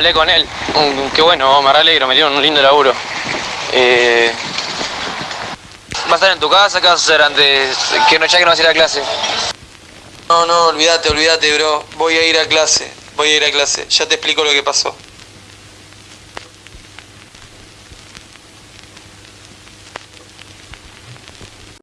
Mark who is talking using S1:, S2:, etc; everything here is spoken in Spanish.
S1: hablé con él. Mm, qué bueno, oh, me re alegro, me dieron un lindo laburo. Eh, ¿Vas a estar en tu casa? ¿Qué vas a hacer antes? Que no, ya que no vas a ir a clase.
S2: No, no, olvídate, olvídate, bro. Voy a ir a clase. Voy a ir a clase. Ya te explico lo que pasó.